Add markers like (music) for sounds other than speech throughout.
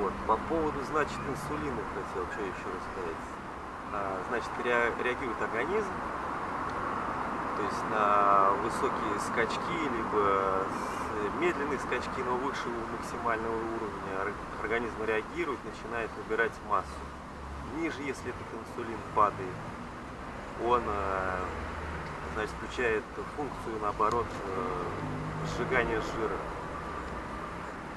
Вот. По поводу, значит, инсулина хотел что еще рассказать. А, значит, ре, реагирует организм, то есть на высокие скачки, либо медленные скачки, но выше максимального уровня организм реагирует, начинает набирать массу. Ниже, если этот инсулин падает, он э, значит, включает функцию, наоборот, э, сжигания жира.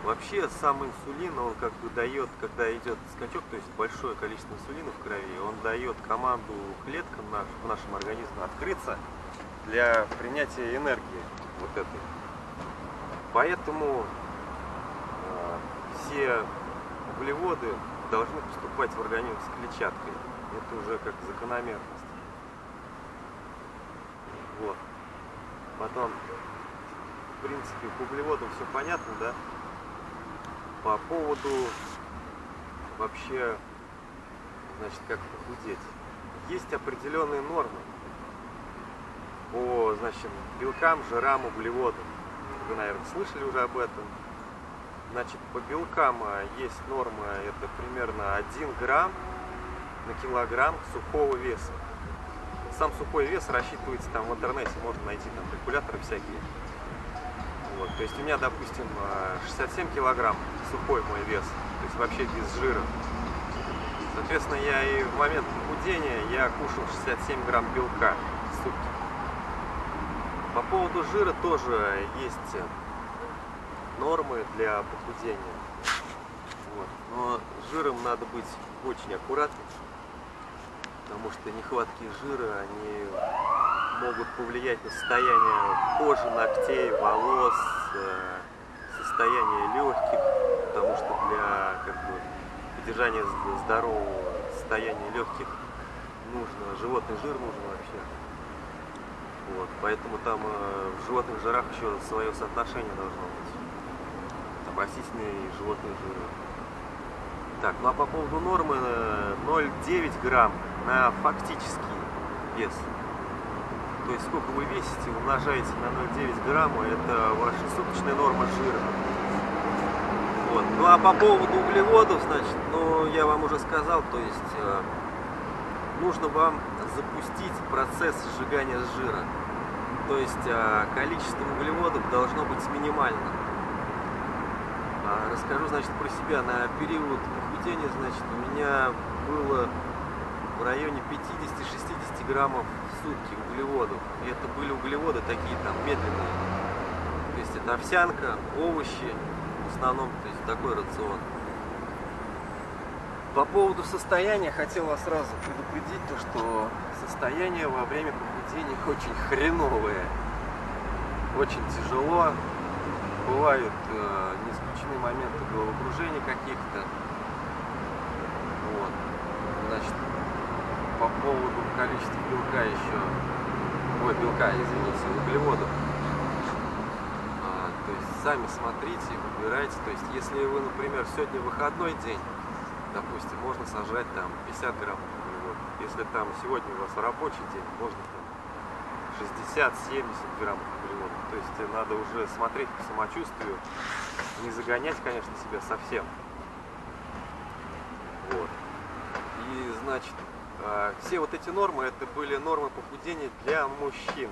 Вообще сам инсулин, он как бы дает, когда идет скачок, то есть большое количество инсулина в крови, он дает команду клеткам наш, в нашем организме открыться для принятия энергии вот этой. Поэтому э, все углеводы должны поступать в организм с клетчаткой. Это уже как закономерность. Вот. Потом, в принципе, по углеводам все понятно, да? По поводу вообще, значит, как похудеть. Есть определенные нормы по, значит, белкам, жирам, углеводам. Вы, наверное, слышали уже об этом. Значит, по белкам а, есть норма, это примерно 1 грамм на килограмм сухого веса. Сам сухой вес рассчитывается там в интернете, можно найти там калькуляторы всякие. Вот, то есть у меня, допустим, 67 а, килограмм сухой мой вес, то есть вообще без жира. Соответственно, я и в момент похудения я кушал 67 грамм белка в сутки. По поводу жира тоже есть нормы для похудения. Вот. Но жиром надо быть очень аккуратным, потому что нехватки жира, они могут повлиять на состояние кожи, ногтей, волос, э, состояние легких, потому что для как бы, поддержания здорового состояния легких нужно, животный жир нужен вообще. Вот, поэтому там э, в животных жирах еще свое соотношение должно быть. Там растительные и животные жиры. Так, ну а по поводу нормы 0,9 э, грамм на фактический вес. То есть сколько вы весите, умножаете на 0,9 грамма, это ваша суточная норма жира. Вот. Ну а по поводу углеводов, значит, ну я вам уже сказал, то есть э, нужно вам запустить процесс сжигания жира. То есть э, количество углеводов должно быть минимальным. А, расскажу, значит, про себя. На период похудения, значит, у меня было в районе 50-60 граммов в сутки углеводов. И это были углеводы такие там медленные. То есть это овсянка, овощи в основном, то есть такой рацион. По поводу состояния хотел вас сразу предупредить, то, что состояние во время похудения (laughs) очень хреновое. Очень тяжело. Бывают э, не исключены моменты головокружения каких-то. Вот. Значит, поводу количества белка еще, ой, белка, извините, углеводов. А, то есть сами смотрите, выбирайте. То есть если вы, например, сегодня выходной день, допустим, можно сажать там 50 грамм углеводов. Если там сегодня у вас рабочий день, можно там 60-70 грамм углеводов. То есть надо уже смотреть по самочувствию, не загонять, конечно, себя совсем. Вот. И, значит, все вот эти нормы, это были нормы похудения для мужчин.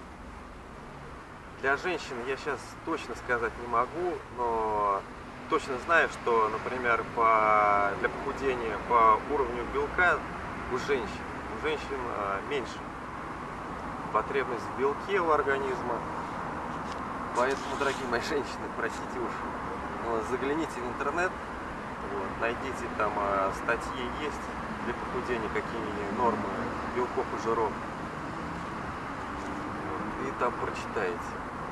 Для женщин я сейчас точно сказать не могу, но точно знаю, что, например, по, для похудения по уровню белка у женщин, у женщин а, меньше потребность в белке у организма. Поэтому, дорогие мои женщины, простите уж, загляните в интернет, вот, найдите там а, статьи есть для похудения, какие нормы белков и жиров. Вот, и там прочитаете.